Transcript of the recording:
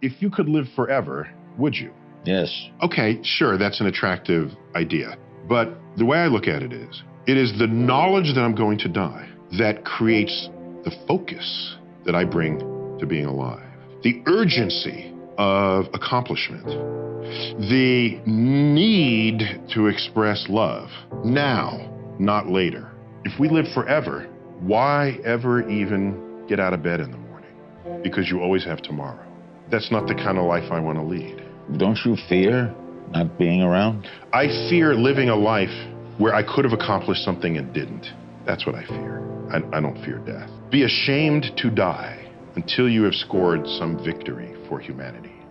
if you could live forever, would you? Yes. Okay, sure, that's an attractive idea. But the way I look at it is, it is the knowledge that I'm going to die that creates the focus that I bring to being alive. The urgency of accomplishment. The need to express love now, not later. If we live forever, why ever even get out of bed in the morning? Because you always have tomorrow. That's not the kind of life I want to lead. Don't you fear not being around? I fear living a life where I could have accomplished something and didn't. That's what I fear. I, I don't fear death. Be ashamed to die until you have scored some victory for humanity.